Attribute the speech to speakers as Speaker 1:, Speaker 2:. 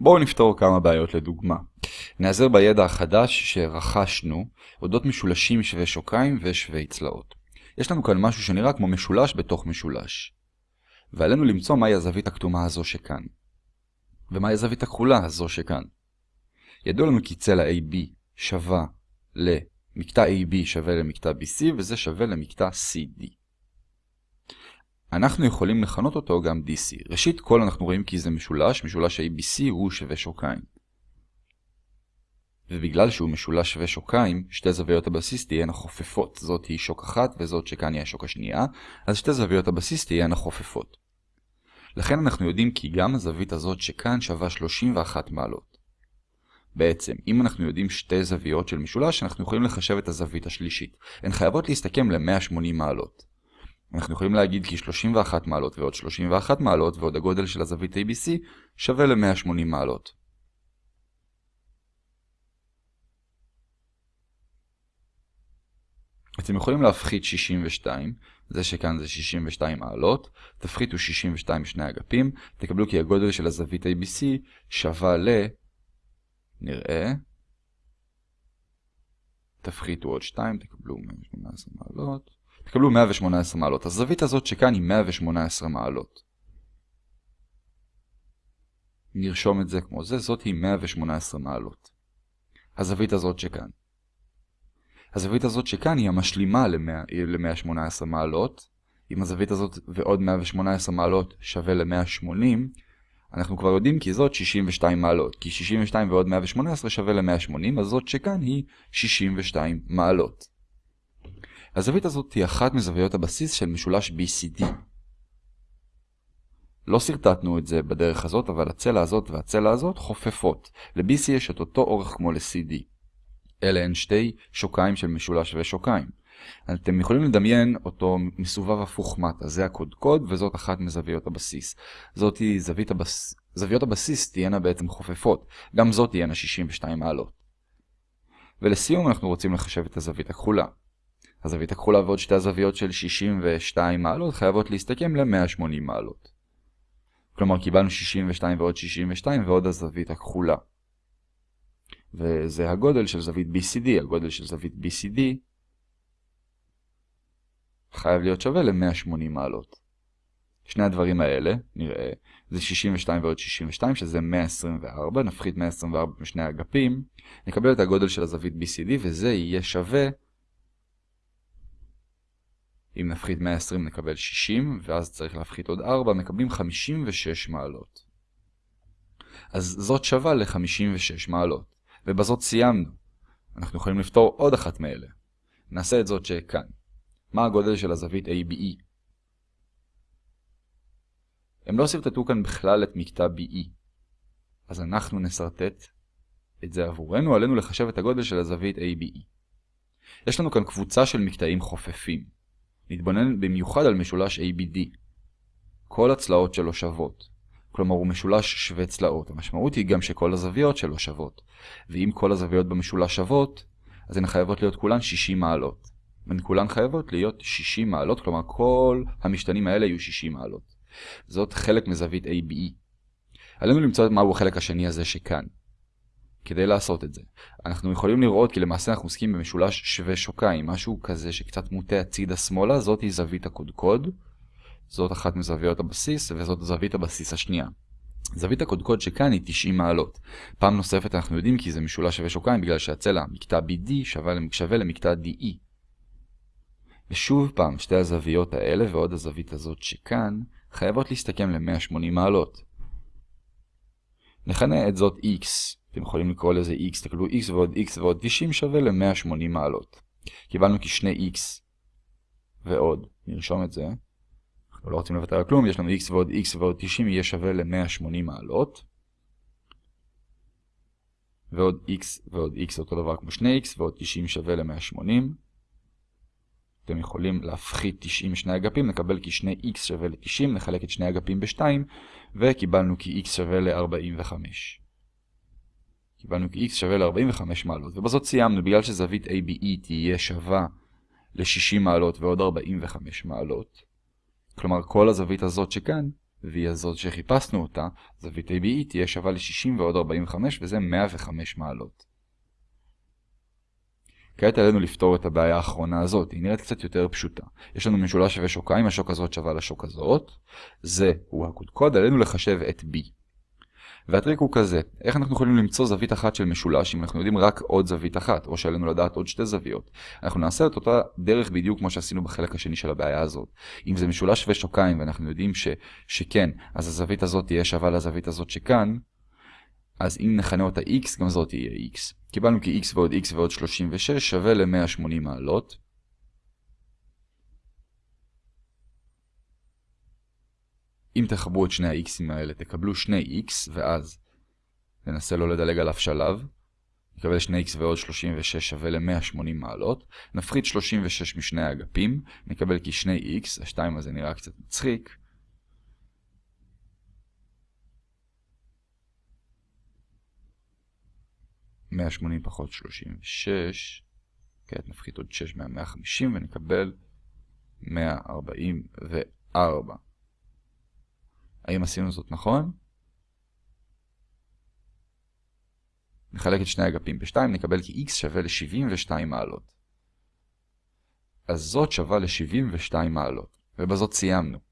Speaker 1: בואו נפתור כמה בעיות לדוגמה. נעזר בידע החדש שרכשנו אודות משולשים שווי שוקיים ושווי צלעות. יש לנו כאן משהו שנראה כמו משולש בתוך משולש. ועלינו למצוא מהי הזווית הכתומה הזו שכאן. ומהי הזווית הכחולה הזו שכאן. ידוע לנו כי צלע AB שווה למקטע AB שווה למקטע BC וזה שווה למקטע CD. אנחנו יכולים לכנות אותו גם DC. ראשית כל אנחנו רואים כי זה משולש, משולש ABC הוא שווה שוקיים. ובגלל שהוא משולש שווה שוקיים, שתי זוויות הבסיס תהיינה חופפות. זאת היא שוק אחת וזאת שכאן היא השוק השנייה, אז שתי זוויות הבסיס תהיינה חופפות. לכן אנחנו יודעים כי גם הזווית הזאת שכאן שווה 31 מעלות. בעצם, אם אנחנו יודעים שתי זוויות של משולש, אנחנו יכולים לחשב את הזווית השלישית. הן חייבות להסתכם ל-180 מעלות. אנחנו יכולים להגיד כי 31 מעלות ועוד 31 מעלות ועוד הגודל של הזווית ABC שווה ל-180 מעלות. אתם יכולים להפחית 62, זה שכאן זה 62 מעלות, תפחיתו 62 משני אגפים, תקבלו כי הגודל של הזווית ABC שווה ל... נראה. תפחיתו עוד 2, תקבלו 118 מעלות. תקבלו 118 מעלות. הזווית הזאת שכאן היא 118 מעלות. נרשום את זה כמו זה, זאת היא 118 מעלות. הזווית הזאת שכאן. הזווית הזאת שכאן היא המשלימה ל-118 מעלות. אם הזווית הזאת ועוד 118 מעלות שווה ל-180, אנחנו כבר יודעים כי זאת 62 מעלות. כי 62 ועוד 118 שווה ל-180, אז זאת שכאן היא 62 מעלות. הזווית הזאת היא אחת מזוויות הבסיס של משולש BCD. לא שרטטנו את זה בדרך הזאת, אבל הצלע הזאת והצלע הזאת חופפות. ל-BC יש את אותו אורך כמו ל-CD. אלה הן שתי שוקיים של משולש ושוקיים. אתם יכולים לדמיין אותו מסובב הפוך מטה, זה הקודקוד וזאת אחת מזוויות הבסיס. זאת היא זווית הבס... זוויות הבסיס תהיינה בעצם חופפות, גם זאת תהיינה 62 מעלות. ולסיום אנחנו רוצים לחשב את הזווית הכחולה. הזווית הכחולה ועוד שתי הזוויות של 62 מעלות חייבות להסתכם ל-180 מעלות. כלומר קיבלנו 62 ועוד 62 ועוד הזווית הכחולה. וזה הגודל של זווית BCD, הגודל של זווית BCD חייב להיות שווה ל-180 מעלות. שני הדברים האלה, נראה, זה 62 ועוד 62, שזה 124, נפחית 124 משני האגפים, נקבל את הגודל של הזווית BCD, וזה יהיה שווה אם נפחית 120 נקבל 60, ואז צריך להפחית עוד 4, מקבלים 56 מעלות. אז זאת שווה ל-56 מעלות, ובזאת סיימנו. אנחנו יכולים לפתור עוד אחת מאלה. נעשה את זאת שכאן. מה הגודל של הזווית ABE? הם לא שרטטו כאן בכלל את מקטע BE. אז אנחנו נסרטט את זה עבורנו, עלינו לחשב את הגודל של הזווית ABE. יש לנו כאן קבוצה של מקטעים חופפים. נתבונן במיוחד על משולש ABD. כל הצלעות שלו שוות. כלומר הוא משולש שווה צלעות. המשמעות היא גם שכל הזוויות שלו שוות. ואם כל הזוויות במשולש שוות, אז הן חייבות להיות כולן 60 מעלות. הן כולן חייבות להיות 60 מעלות, כלומר כל המשתנים האלה יהיו 60 מעלות. זאת חלק מזווית ABE. עלינו למצוא מהו החלק השני הזה שכאן. כדי לעשות את זה. אנחנו יכולים לראות כי למעשה אנחנו עוסקים במשולש שווה שוקיים, משהו כזה שקצת מוטה הצידה שמאלה, זאת היא זווית הקודקוד, זאת אחת מזוויות הבסיס, וזאת זווית הבסיס השנייה. זווית הקודקוד שכאן היא 90 מעלות. פעם נוספת אנחנו יודעים כי זה משולש שווה שוקיים בגלל שהצלע, מקטע BD שווה, למקטע DE. ושוב פעם, שתי הזוויות האלה ועוד הזווית הזאת שכאן, חייבות להסתכם ל-180 מעלות. נכנה את זאת X, אתם יכולים לקרוא לזה x, תקבלו x ועוד x ועוד 90 שווה ל-180 מעלות. קיבלנו כי שני x ועוד, נרשום את זה, אנחנו לא רוצים לוותר על כלום, יש לנו x ועוד x ועוד 90 יהיה שווה ל-180 מעלות. ועוד x ועוד x אותו דבר כמו שני x ועוד 90 שווה ל-180. אתם יכולים להפחית 90 משני אגפים, נקבל כי שני x שווה ל-90, נחלק את שני אגפים ב-2, וקיבלנו כי x שווה ל-45. קיבלנו כי x שווה ל-45 מעלות, ובזאת סיימנו, בגלל שזווית ABE תהיה שווה ל-60 מעלות ועוד 45 מעלות. כלומר, כל הזווית הזאת שכאן, והיא הזאת שחיפשנו אותה, זווית ABE תהיה שווה ל-60 ועוד 45 וזה 105 מעלות. כעת עלינו לפתור את הבעיה האחרונה הזאת, היא נראית קצת יותר פשוטה. יש לנו משולש שווה שוקיים, השוק הזאת שווה לשוק הזאת, זה הוא הקודקוד, עלינו לחשב את B. והטריק הוא כזה, איך אנחנו יכולים למצוא זווית אחת של משולש אם אנחנו יודעים רק עוד זווית אחת, או שעלינו לדעת עוד שתי זוויות. אנחנו נעשה את אותה דרך בדיוק כמו שעשינו בחלק השני של הבעיה הזאת. אם זה משולש שווה שוקיים ואנחנו יודעים ש, שכן, אז הזווית הזאת תהיה שווה לזווית הזאת שכאן, אז אם נכנה אותה x, גם זאת תהיה x. קיבלנו כי x ועוד x ועוד 36 שווה ל-180 מעלות. אם תחברו את שני ה-x'ים האלה, תקבלו שני x, ואז ננסה לא לדלג על אף שלב. נקבל 2x ועוד 36 שווה ל-180 מעלות. נפחית 36 משני האגפים, נקבל כי 2x, השתיים הזה נראה קצת מצחיק. מאה שמונים פחות שלושים ושש, כעת נפחית עוד שש מהמאה חמישים ונקבל מאה ארבעים וארבע. האם עשינו זאת נכון? נחלק את שני אגפים ב-2, נקבל כי x שווה ל-72 מעלות. אז זאת שווה ל-72 מעלות, ובזאת סיימנו.